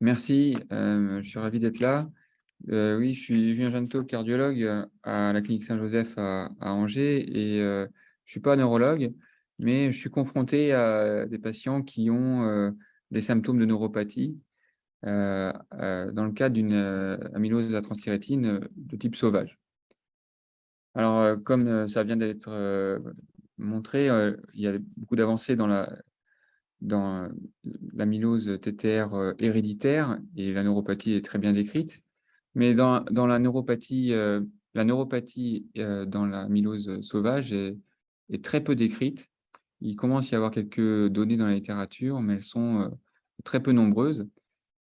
Merci, je suis ravi d'être là. oui, je suis Julien Janto, cardiologue à la clinique Saint-Joseph à, Angers et je ne suis pas neurologue, mais je suis confronté à des patients qui ont des symptômes de neuropathie dans le cadre d'une amylose à transthyrétine de type sauvage. Alors, comme ça vient d'être montré, il y a beaucoup d'avancées dans la, dans l'amylose TTR héréditaire et la neuropathie est très bien décrite. Mais dans, la neuropathie, la neuropathie dans l'amylose sauvage est, est, très peu décrite. Il commence à y avoir quelques données dans la littérature, mais elles sont très peu nombreuses.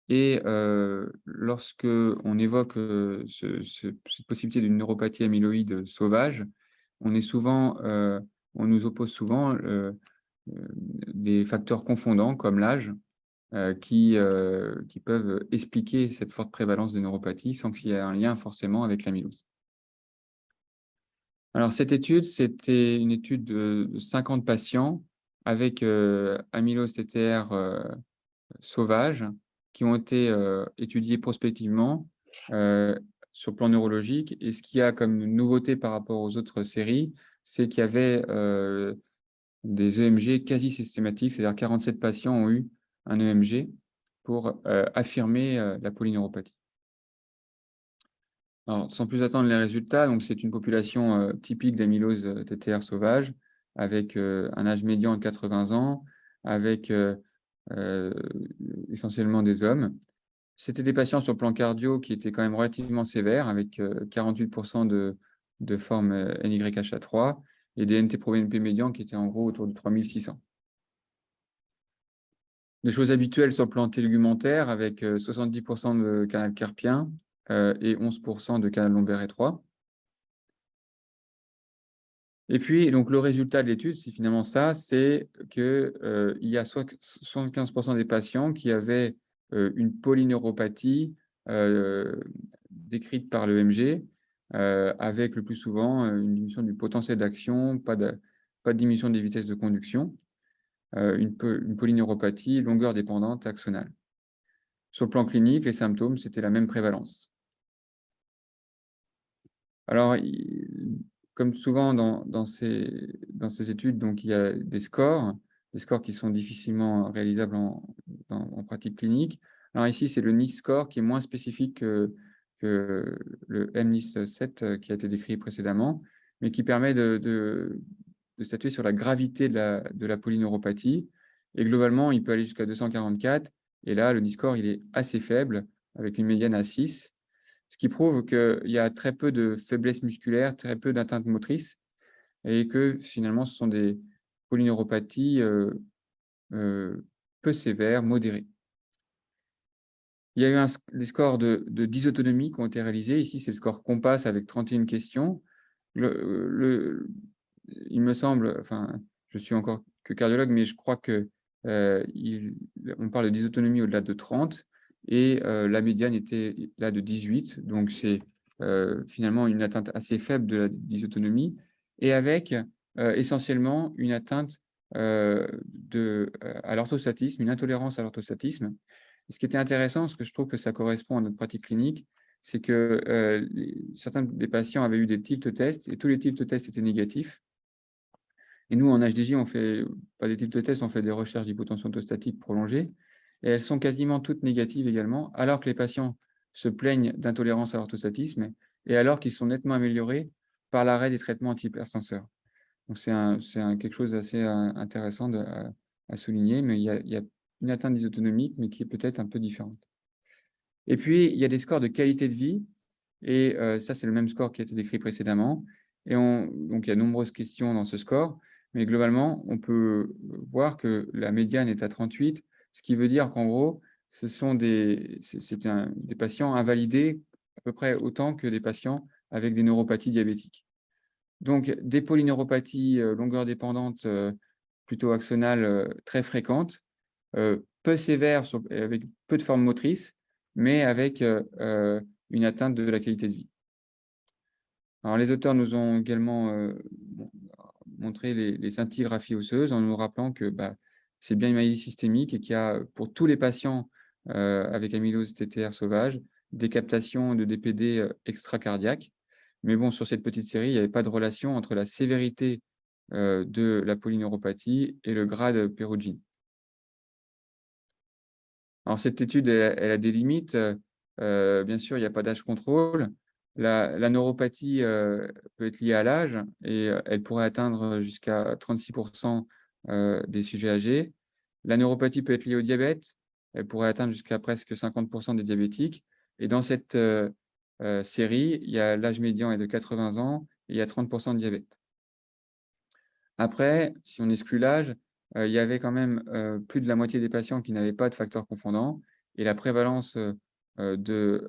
Et lorsque on évoque cette possibilité d'une neuropathie amyloïde sauvage, on, est souvent, on nous oppose souvent des facteurs confondants comme l'âge qui, qui peuvent expliquer cette forte prévalence de neuropathie sans qu'il y ait un lien forcément avec l'amylose. Alors, cette étude, c'était une étude de 50 patients avec amylose TTR sauvage qui ont été étudiés prospectivement sur le plan neurologique. Et ce qu'il y a comme nouveauté par rapport aux autres séries, c'est qu'il y avait des EMG quasi systématiques, c'est-à-dire 47 patients ont eu un EMG pour affirmer la polyneuropathie. Sans plus attendre les résultats, c'est une population typique d'amylose TTR sauvage avec un âge médian de 80 ans, avec euh, essentiellement des hommes. C'était des patients sur le plan cardio qui étaient quand même relativement sévères, avec 48% euh, de, de forme euh, NYHA3 et des NT-proBNP médians qui étaient en gros autour de 3600. Des choses habituelles sur le plan télégumentaire, avec 70% de canal carpien et 11% de canal lombaire étroit. Et puis, donc, le résultat de l'étude, c'est finalement ça, c'est qu'il euh, y a 75% des patients qui avaient euh, une polyneuropathie euh, décrite par l'EMG, avec le plus souvent une diminution du potentiel d'action, pas de, pas de diminution des vitesses de conduction, une, une polyneuropathie longueur dépendante axonale. Sur le plan clinique, les symptômes, c'était la même prévalence. Alors, comme souvent dans, ces, dans ces études, donc, il y a des scores, des scores qui sont difficilement réalisables en, en pratique clinique. Alors ici, c'est le NIS score qui est moins spécifique que, le MNIS 7 euh, qui a été décrit précédemment, mais qui permet de, statuer sur la gravité de la, de polyneuropathie. Et globalement, il peut aller jusqu'à 244. Et là, le NIS score, il est assez faible, avec une médiane à 6 ce qui prouve qu'il y a très peu de faiblesse musculaire, très peu d'atteintes motrices, et que finalement, ce sont des polyneuropathies euh, euh, peu sévères, modérées. Il y a eu des scores de, dysautonomie qui ont été réalisés. Ici, c'est le score Compass avec 31 questions. Il me semble, enfin, je suis encore que cardiologue, mais je crois qu'on euh, parle de dysautonomie au-delà de 30 et euh, la médiane était là de 18, donc c'est euh, finalement une atteinte assez faible de la dysautonomie, et avec essentiellement une atteinte de, à l'orthostatisme, une intolérance à l'orthostatisme. Ce qui était intéressant, parce que je trouve que ça correspond à notre pratique clinique, c'est que certains des patients avaient eu des tilt tests, et tous les tilt tests étaient négatifs. Et nous, en HDJ, on fait pas des tilt tests, on fait des recherches d'hypotension orthostatique prolongée et elles sont quasiment toutes négatives également, alors que les patients se plaignent d'intolérance à l'orthostatisme et alors qu'ils sont nettement améliorés par l'arrêt des traitements antihypertenseurs. Donc, c'est quelque chose d'assez euh, intéressant à, souligner, mais il y, a, une atteinte dysautonomique, mais qui est peut-être un peu différente. Et puis, il y a des scores de qualité de vie, et euh, ça, c'est le même score qui a été décrit précédemment. Et on, donc, il y a de nombreuses questions dans ce score, mais globalement, on peut voir que la médiane est à 38, ce qui veut dire qu'en gros, ce sont des, des patients invalidés à peu près autant que des patients avec des neuropathies diabétiques. Donc, des polyneuropathies euh, longueur dépendante euh, plutôt axonales très fréquentes, peu sévères avec peu de formes motrices, mais avec une atteinte de la qualité de vie. Alors, les auteurs nous ont également montré les, les scintigraphies osseuses en nous rappelant que bah, c'est bien une maladie systémique et qu'il y a pour tous les patients avec amylose TTR sauvage, des captations de DPD extracardiaques. Mais bon, sur cette petite série, il n'y avait pas de relation entre la sévérité de la polyneuropathie et le grade pérugine. Alors, cette étude, elle, a des limites. bien sûr, il n'y a pas d'âge contrôle. La, neuropathie peut être liée à l'âge et elle pourrait atteindre jusqu'à 36% des sujets âgés. La neuropathie peut être liée au diabète. Elle pourrait atteindre jusqu'à presque 50% des diabétiques. Et dans cette série, l'âge médian est de 80 ans et il y a 30% de diabète. Après, si on exclut l'âge, il y avait quand même plus de la moitié des patients qui n'avaient pas de facteurs confondants et la prévalence de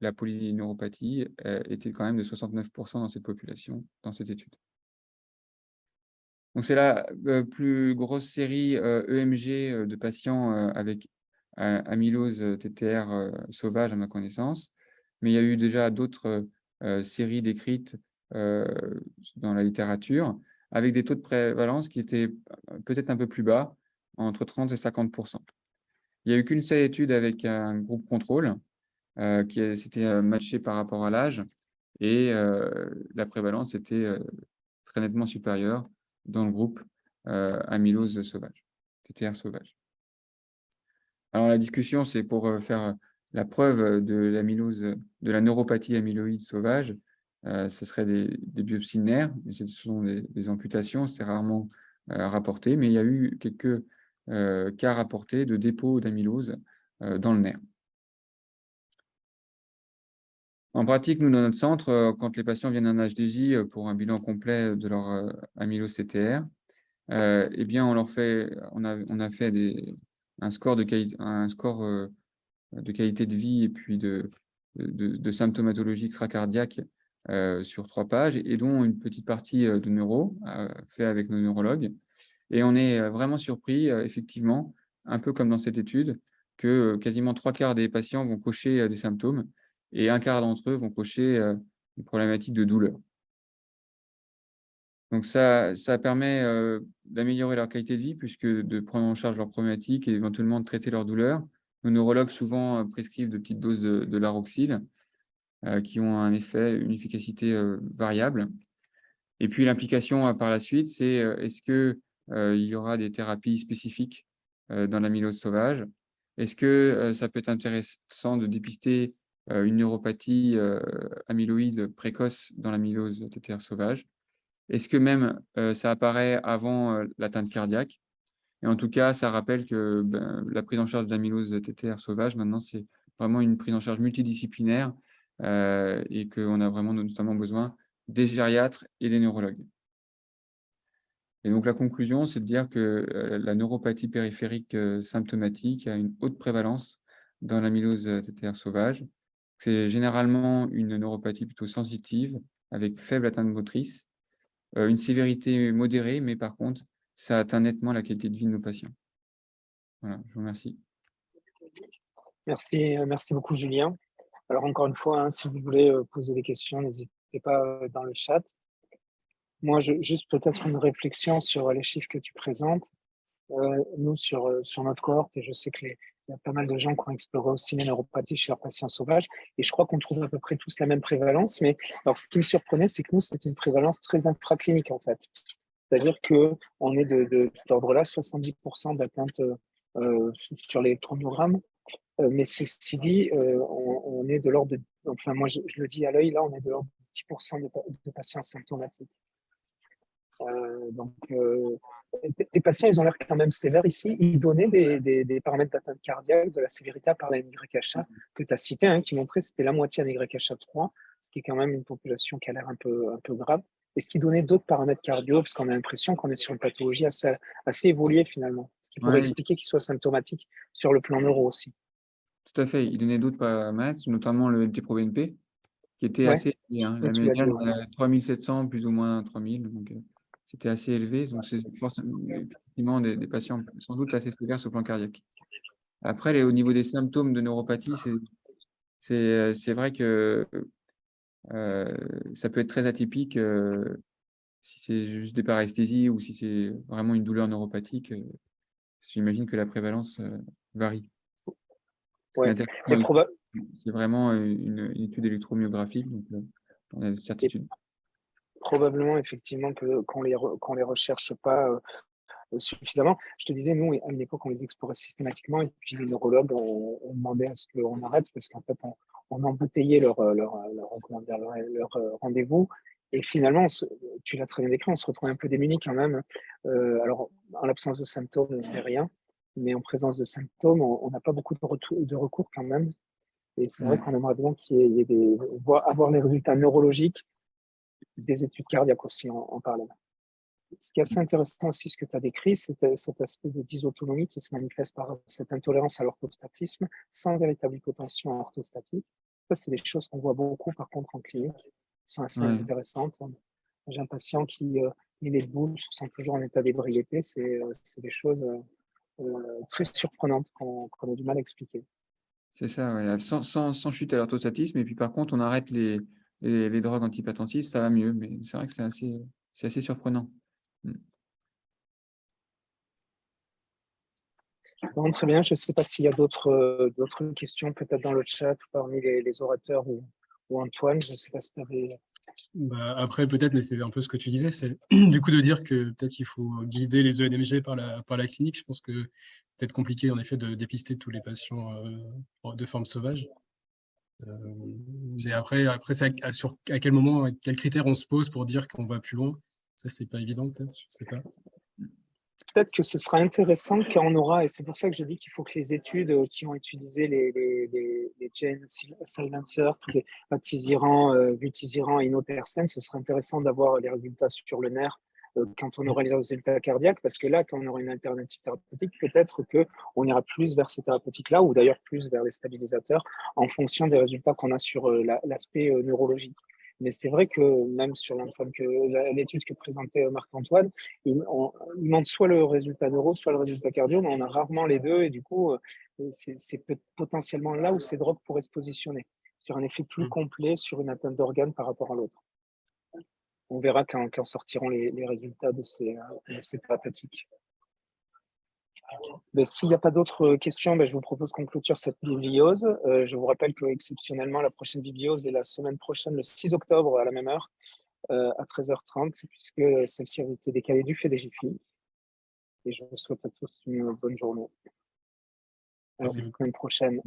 la polyneuropathie était quand même de 69% dans cette population, dans cette étude. Donc, c'est la plus grosse série EMG de patients avec amylose TTR sauvage à ma connaissance, mais il y a eu déjà d'autres séries décrites dans la littérature avec des taux de prévalence qui étaient peut-être un peu plus bas, entre 30 et 50% Il n'y a eu qu'une seule étude avec un groupe contrôle qui s'était matché par rapport à l'âge et la prévalence était très nettement supérieure dans le groupe amylose sauvage, TTR sauvage. Alors la discussion, c'est pour faire la preuve de l'amylose, de la neuropathie amyloïde sauvage, ce serait des, biopsies de nerfs, ce sont des, amputations, c'est rarement rapporté, mais il y a eu quelques cas rapportés de dépôt d'amylose dans le nerf. En pratique, nous, dans notre centre, quand les patients viennent en HDJ pour un bilan complet de leur amylose CTR, eh bien, on, leur fait, on, a, on a fait un score, de, qualité, un score de qualité de vie et puis de, de, symptomatologie extracardiaque sur trois pages, et dont une petite partie de neuro, fait avec nos neurologues. Et on est vraiment surpris, effectivement, un peu comme dans cette étude, que quasiment trois quarts des patients vont cocher des symptômes, et un quart d'entre eux vont cocher une problématique de douleur. Donc ça, ça permet d'améliorer leur qualité de vie, puisque de prendre en charge leurs problématiques et éventuellement de traiter leur douleur. Nos neurologues souvent prescrivent de petites doses de, de qui ont un effet, une efficacité variable. Et puis l'implication par la suite, c'est est-ce qu'il y aura des thérapies spécifiques dans l'amylose sauvage? Est-ce que ça peut être intéressant de dépister euh, une neuropathie euh, amyloïde précoce dans l'amylose TTR sauvage? Est-ce que même euh, ça apparaît avant l'atteinte cardiaque? Et en tout cas, ça rappelle que ben, la prise en charge d'amylose TTR sauvage, maintenant, c'est vraiment une prise en charge multidisciplinaire et qu'on a vraiment notamment besoin des gériatres et des neurologues. Et donc, la conclusion, c'est de dire que la neuropathie périphérique symptomatique a une haute prévalence dans l'amylose TTR sauvage c'est généralement une neuropathie plutôt sensitive, avec faible atteinte motrice, euh, une sévérité modérée, mais par contre, ça atteint nettement la qualité de vie de nos patients. Voilà, je vous remercie. Merci, euh, merci beaucoup, Julien. Alors, encore une fois, hein, si vous voulez euh, poser des questions, n'hésitez pas dans le chat. Moi, juste peut-être une réflexion sur les chiffres que tu présentes. nous, sur, sur notre cohorte, et je sais que les, il y a pas mal de gens qui ont exploré aussi les neuropathies chez leurs patients sauvages. Et je crois qu'on trouve à peu près tous la même prévalence. Mais alors, ce qui me surprenait, c'est que nous, c'est une prévalence très infraclinique, en fait. C'est-à-dire qu'on est de, cet ordre-là, 70% d'atteinte euh, sur. Euh, mais ceci dit, euh, on, est de l'ordre de, enfin moi je, le dis à l'œil, là on est de l'ordre de 10% de, patients symptomatiques. Euh, donc, euh, tes patients, ils ont l'air quand même sévères ici. Ils donnaient des, paramètres d'atteinte cardiaque, de la sévérité par la NYHA que tu as cité, hein, qui montrait que c'était la moitié NYHA 3, ce qui est quand même une population qui a l'air un peu, un peu grave. Est-ce qu'ils donnaient d'autres paramètres cardio Parce qu'on a l'impression qu'on est sur une pathologie assez, assez évoluée finalement. Ce qui pourrait expliquer qu'ils soient symptomatiques sur le plan neuro aussi. Tout à fait. Ils donnaient d'autres paramètres, notamment le NT-proBNP, qui était assez hein. La médiane, 3700, plus ou moins 3000. Donc, euh, c'était assez élevé. Donc, c'est effectivement des, patients sans doute assez sévères sur le plan cardiaque. Après, au niveau des symptômes de neuropathie, c'est euh, vrai que euh, ça peut être très atypique euh, si c'est juste des paresthésies ou si c'est vraiment une douleur neuropathique. J'imagine que la prévalence varie. C'est vraiment une, étude électromyographique, donc on a des certitudes. probablement, effectivement, qu'on les, les recherche pas suffisamment. Je te disais, nous, à une époque, on les explorait systématiquement, et puis les neurologues, on, demandait à ce qu'on arrête, parce qu'en fait, on, on embouteillait leur, leur, leur, rendez-vous, et finalement, tu l'as très bien décrit, on se retrouve un peu démunis quand même. Euh, alors, en l'absence de symptômes, on ne fait rien, mais en présence de symptômes, on n'a pas beaucoup de, de, recours quand même. Et c'est vrai qu'on aimerait bien qu'il y ait des, avoir les résultats neurologiques des études cardiaques aussi en, en parallèle. Ce qui est assez intéressant aussi, ce que tu as décrit, c'est cet aspect de dysautonomie qui se manifeste par cette intolérance à l'orthostatisme sans véritable hypotension orthostatique. Ça, c'est des choses qu'on voit beaucoup par contre en clinique, qui sont assez intéressantes. J'ai un patient qui euh, il est debout, se sent toujours en état d'ébriété. C'est euh, des choses euh, très surprenantes qu'on a du mal à expliquer. C'est ça, sans, sans, sans, chute à l'orthostatisme. Et puis par contre, on arrête les, les, les drogues antihypertensives, ça va mieux. Mais c'est vrai que c'est assez, assez surprenant. Bon, très bien, je ne sais pas s'il y a d'autres questions peut-être dans le chat parmi les, orateurs ou, Antoine, je ne sais pas si tu avais... Bah, après, peut-être, mais c'est un peu ce que tu disais, c'est du coup de dire que peut-être qu'il faut guider les ENMG par la, clinique. Je pense que c'est peut-être compliqué en effet de dépister tous les patients euh, de forme sauvage. Euh, après, après à, sur, à quel moment, à quels critères on se pose pour dire qu'on va plus loin? Ça, c'est pas évident, peut-être, je sais pas. Peut-être que ce sera intéressant quand on aura, et c'est pour ça que je dis qu'il faut que les études euh, qui ont utilisé les, les, les, les tous les atisiran, euh, et inotersen, ce sera intéressant d'avoir les résultats sur le nerf euh, quand on aura les résultats cardiaques, parce que là, quand on aura une alternative thérapeutique, peut-être qu'on ira plus vers ces thérapeutiques-là, ou d'ailleurs plus vers les stabilisateurs, en fonction des résultats qu'on a sur l'aspect neurologique. Mais c'est vrai que même sur l'étude que présentait Marc-Antoine, il, montre soit le résultat neuro, soit le résultat cardio, mais on a rarement les deux. Et du coup, euh, c'est potentiellement là où ces drogues pourraient se positionner, sur un effet plus mmh. complet sur une atteinte d'organes par rapport à l'autre. On verra quand, sortiront les, résultats de ces, de ces thérapeutiques. Ben, s'il n'y a pas d'autres questions, ben, je vous propose qu'on clôture cette bibliose. Euh, je vous rappelle que exceptionnellement, la prochaine bibliose est la semaine prochaine, le 6 octobre, à la même heure, euh, à 13h30, puisque celle-ci a été décalée du fait des GFI. Et je vous souhaite à tous une bonne journée. À la semaine prochaine.